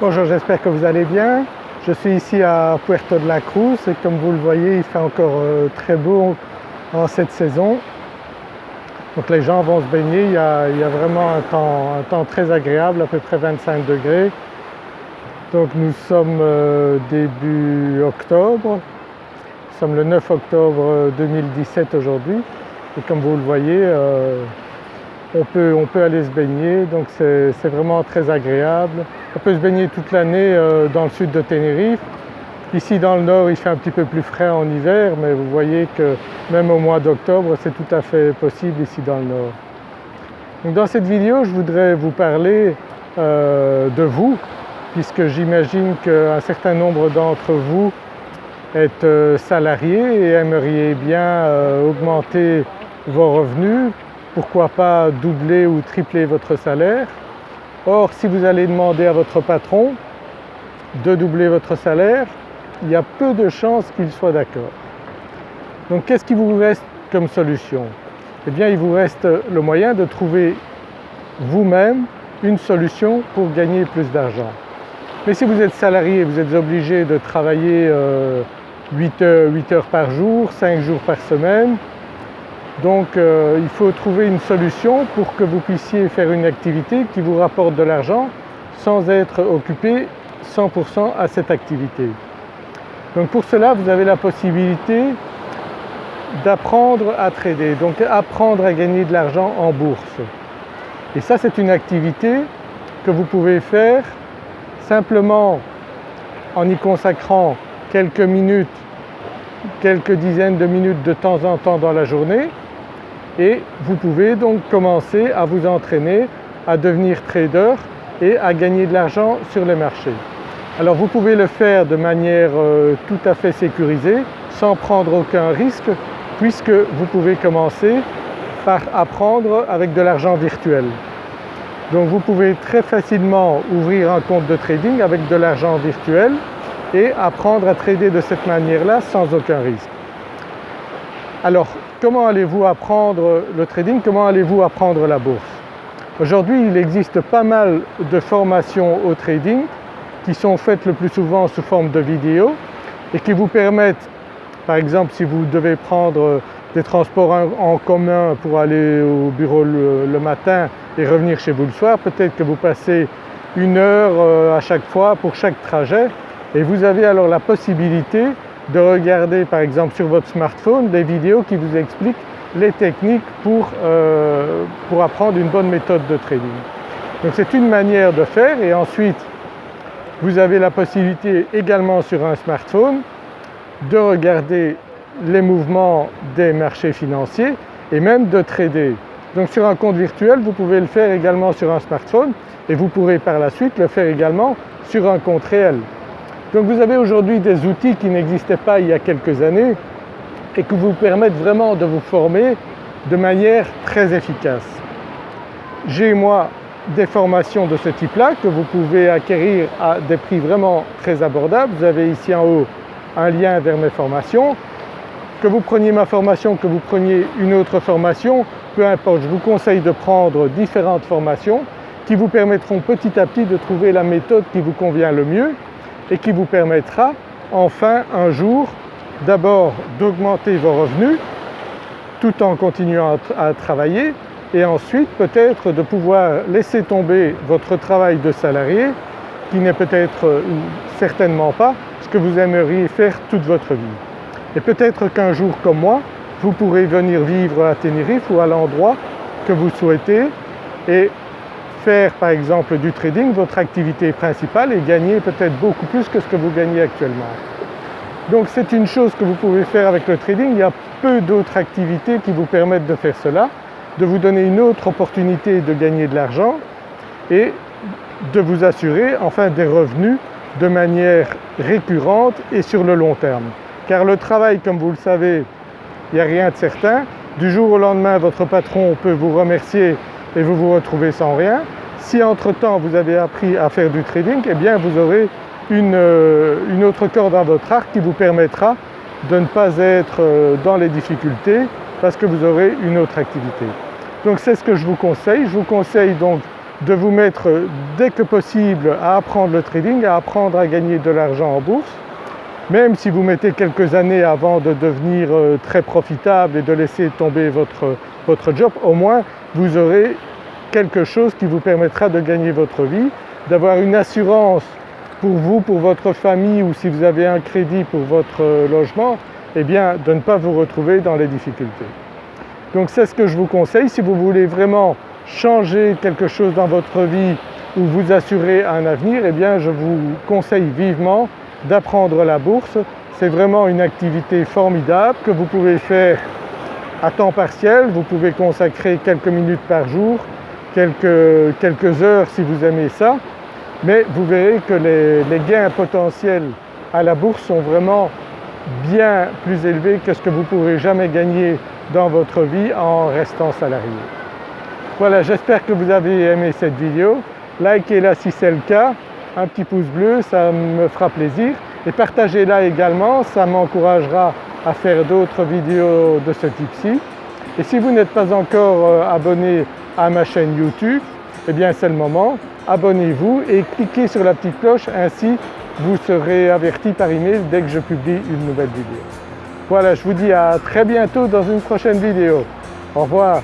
Bonjour, j'espère que vous allez bien. Je suis ici à Puerto de la Cruz et comme vous le voyez il fait encore euh, très beau en cette saison. Donc les gens vont se baigner, il y a, vraiment un temps, très agréable, à peu près 25 degrés. Donc nous sommes euh, début octobre, nous sommes le 9 octobre 2017 aujourd'hui et comme vous le voyez euh, on peut, aller se baigner, donc c'est vraiment très agréable. On peut se baigner toute l'année euh, dans le sud de Tenerife. Ici dans le nord il fait un petit peu plus frais en hiver mais vous voyez que même au mois d'octobre c'est tout à fait possible ici dans le nord. Dans cette vidéo je voudrais vous parler euh, de vous puisque j'imagine qu'un certain nombre d'entre vous êtes euh, salariés et aimeriez bien augmenter vos revenus pourquoi pas doubler ou tripler votre salaire. Or si vous allez demander à votre patron de doubler votre salaire, il y a peu de chances qu'il soit d'accord. Donc qu'est-ce qui vous reste comme solution? Eh bien il vous reste le moyen de trouver vous-même une solution pour gagner plus d'argent. Mais si vous êtes salarié, vous êtes obligé de travailler 8 euh, heures, 8 heures par jour, 5 jours par semaine, donc euh, il faut trouver une solution pour que vous puissiez faire une activité qui vous rapporte de l'argent sans être occupé 100% à cette activité. Donc pour cela vous avez la possibilité d'apprendre à trader, donc apprendre à gagner de l'argent en bourse. Et ça c'est une activité que vous pouvez faire simplement en y consacrant quelques minutes, quelques dizaines de minutes de temps en temps dans la journée et vous pouvez donc commencer à vous entraîner à devenir trader et à gagner de l'argent sur les marchés. Alors vous pouvez le faire de manière euh, tout à fait sécurisée sans prendre aucun risque puisque vous pouvez commencer par apprendre avec de l'argent virtuel. Donc vous pouvez très facilement ouvrir un compte de trading avec de l'argent virtuel et apprendre à trader de cette manière-là sans aucun risque. Alors comment allez-vous apprendre le trading, comment allez-vous apprendre la bourse? Aujourd'hui il existe pas mal de formations au trading qui sont faites le plus souvent sous forme de vidéos et qui vous permettent par exemple si vous devez prendre des transports en commun pour aller au bureau le, matin et revenir chez vous le soir, peut-être que vous passez une heure euh, à chaque fois pour chaque trajet et vous avez alors la possibilité de regarder par exemple sur votre smartphone des vidéos qui vous expliquent les techniques pour, euh, pour apprendre une bonne méthode de trading. Donc c'est une manière de faire et ensuite vous avez la possibilité également sur un smartphone de regarder les mouvements des marchés financiers et même de trader. Donc sur un compte virtuel vous pouvez le faire également sur un smartphone et vous pourrez par la suite le faire également sur un compte réel. Donc vous avez aujourd'hui des outils qui n'existaient pas il y a quelques années et qui vous permettent vraiment de vous former de manière très efficace. J'ai moi des formations de ce type-là que vous pouvez acquérir à des prix vraiment très abordables. Vous avez ici en haut un lien vers mes formations. Que vous preniez ma formation, que vous preniez une autre formation, peu importe, je vous conseille de prendre différentes formations qui vous permettront petit à petit de trouver la méthode qui vous convient le mieux et qui vous permettra enfin un jour d'abord d'augmenter vos revenus tout en continuant à, travailler et ensuite peut-être de pouvoir laisser tomber votre travail de salarié qui n'est peut-être certainement pas ce que vous aimeriez faire toute votre vie. Et peut-être qu'un jour comme moi, vous pourrez venir vivre à Tenerife ou à l'endroit que vous souhaitez et faire par exemple du trading votre activité principale et gagner peut-être beaucoup plus que ce que vous gagnez actuellement. Donc c'est une chose que vous pouvez faire avec le trading, il y a peu d'autres activités qui vous permettent de faire cela, de vous donner une autre opportunité de gagner de l'argent et de vous assurer enfin des revenus de manière récurrente et sur le long terme. Car le travail comme vous le savez, il n'y a rien de certain. Du jour au lendemain votre patron peut vous remercier et vous vous retrouvez sans rien. Si entre-temps vous avez appris à faire du trading, eh bien vous aurez euh, une, autre corde à votre arc qui vous permettra de ne pas être euh, dans les difficultés parce que vous aurez une autre activité. Donc c'est ce que je vous conseille. Je vous conseille donc de vous mettre dès que possible à apprendre le trading, à apprendre à gagner de l'argent en bourse. Même si vous mettez quelques années avant de devenir euh, très profitable et de laisser tomber votre, job, au moins vous aurez quelque chose qui vous permettra de gagner votre vie, d'avoir une assurance pour vous, pour votre famille ou si vous avez un crédit pour votre euh, logement, eh bien de ne pas vous retrouver dans les difficultés. Donc c'est ce que je vous conseille si vous voulez vraiment changer quelque chose dans votre vie ou vous assurer un avenir, eh bien je vous conseille vivement d'apprendre la bourse. C'est vraiment une activité formidable que vous pouvez faire à temps partiel, vous pouvez consacrer quelques minutes par jour, quelques, quelques heures si vous aimez ça, mais vous verrez que les, les gains potentiels à la bourse sont vraiment bien plus élevés que ce que vous pourrez jamais gagner dans votre vie en restant salarié. Voilà, j'espère que vous avez aimé cette vidéo. Likez-la si c'est le cas, un petit pouce bleu, ça me fera plaisir. Et partagez-la également, ça m'encouragera à faire d'autres vidéos de ce type-ci. Et si vous n'êtes pas encore euh, abonné à ma chaîne YouTube, eh bien c'est le moment, abonnez-vous et cliquez sur la petite cloche, ainsi vous serez averti par email dès que je publie une nouvelle vidéo. Voilà, je vous dis à très bientôt dans une prochaine vidéo. Au revoir